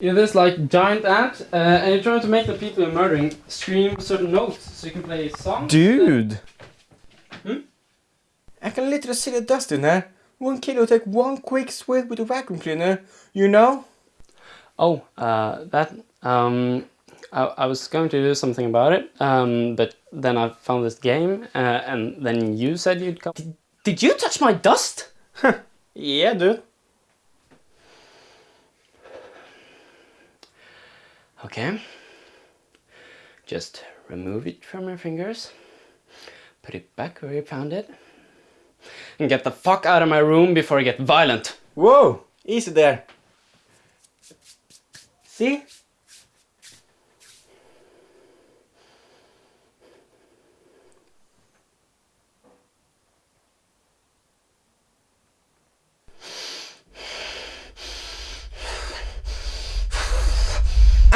You're this like giant ant, uh, and you're trying to make the people you're murdering scream certain notes so you can play songs. Dude! Hmm? I can literally see the dust in there. One kid will take one quick sweep with a vacuum cleaner, you know? Oh, uh, that, um, I, I was going to do something about it, um, but then I found this game, uh, and then you said you'd come. Did, did you touch my dust? Yeah, dude. Okay. Just remove it from your fingers, put it back where you found it, and get the fuck out of my room before I get violent. Whoa! Easy there. See?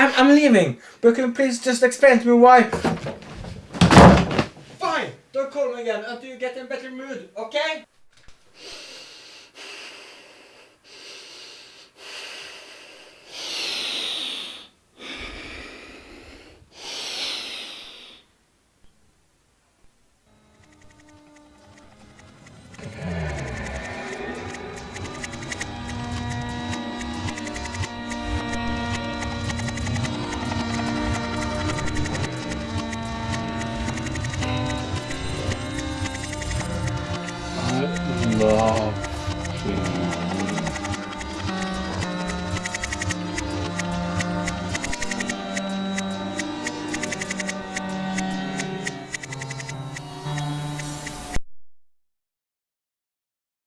I'm, I'm leaving, but can you please just explain to me why? Fine! Don't call me again until you get in better mood, okay? Wow.